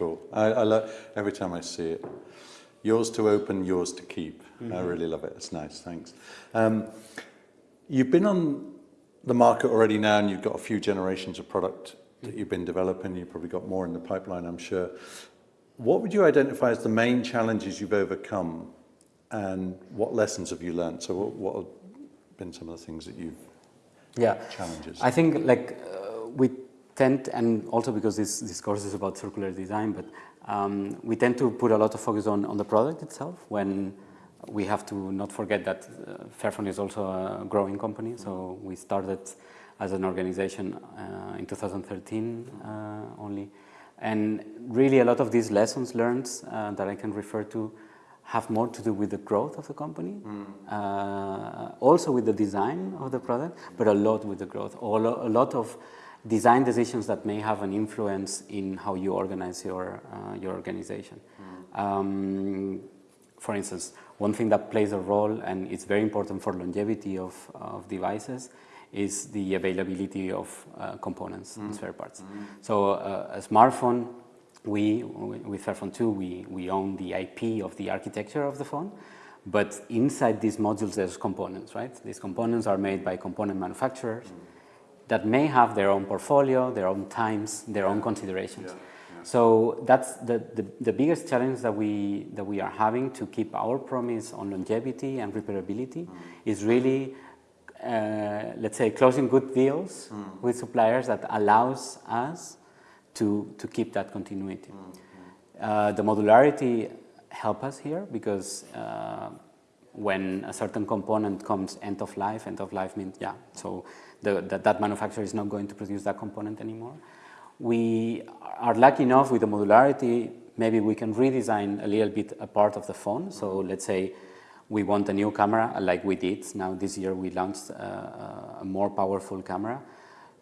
cool. I, I love every time I see it. Yours to open, yours to keep. Mm -hmm. I really love it. It's nice. Thanks. Um, you've been on the market already now, and you've got a few generations of product that you've been developing. You've probably got more in the pipeline, I'm sure. What would you identify as the main challenges you've overcome, and what lessons have you learned? So, what, what have been some of the things that you've yeah challenges? I think like uh, we tend, and also because this, this course is about circular design, but um, we tend to put a lot of focus on, on the product itself when we have to not forget that uh, Fairphone is also a growing company. So we started as an organization uh, in 2013 uh, only. And really a lot of these lessons learned uh, that I can refer to have more to do with the growth of the company, mm. uh, also with the design of the product, but a lot with the growth. All, a lot of design decisions that may have an influence in how you organize your, uh, your organization. Mm. Um, for instance, one thing that plays a role and it's very important for longevity of, of devices is the availability of uh, components mm. and spare parts. Mm. So uh, a smartphone, we, with Fairphone 2, we, we own the IP of the architecture of the phone, but inside these modules there's components, right? These components are made by component manufacturers. Mm that may have their own portfolio, their own times, their own considerations. So that's the, the, the, biggest challenge that we, that we are having to keep our promise on longevity and repairability mm. is really, uh, let's say, closing good deals mm. with suppliers that allows us to, to keep that continuity. Mm. Uh, the modularity help us here because uh, when a certain component comes end of life, end of life means, yeah, so the, that that manufacturer is not going to produce that component anymore. We are lucky enough with the modularity, maybe we can redesign a little bit a part of the phone. So let's say we want a new camera like we did. Now this year we launched a, a more powerful camera.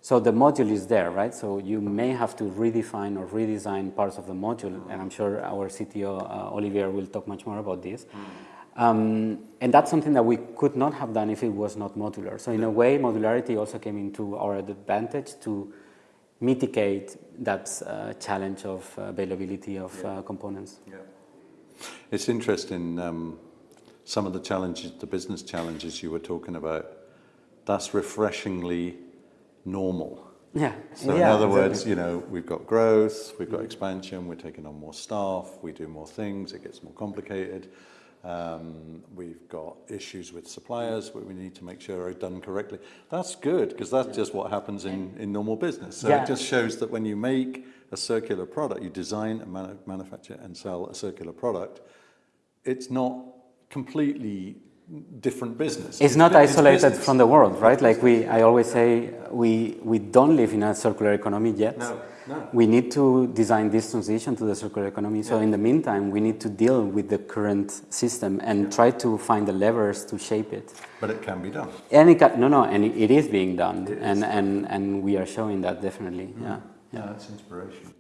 So the module is there, right? So you may have to redefine or redesign parts of the module, and I'm sure our CTO, uh, Olivier, will talk much more about this. Mm. Um, and that's something that we could not have done if it was not modular. So in a way, modularity also came into our advantage to mitigate that uh, challenge of availability of yeah. uh, components. Yeah. It's interesting, um, some of the challenges, the business challenges you were talking about, that's refreshingly normal. Yeah. So yeah, in other exactly. words, you know, we've got growth, we've got expansion, we're taking on more staff, we do more things, it gets more complicated. Um, we've got issues with suppliers where we need to make sure are done correctly. That's good because that's yeah. just what happens in, in normal business. So yeah. it just shows that when you make a circular product, you design and manu manufacture and sell a circular product, it's not completely different business. It's, it's not isolated business. from the world, right? Like we, I always say, we, we don't live in a circular economy yet. No. No. We need to design this transition to the circular economy. So yeah. in the meantime, we need to deal with the current system and yeah. try to find the levers to shape it. But it can be done. And it can, no, no, and it, it is being done, and, and and we are showing that definitely. Mm. Yeah. Yeah, that's inspiration.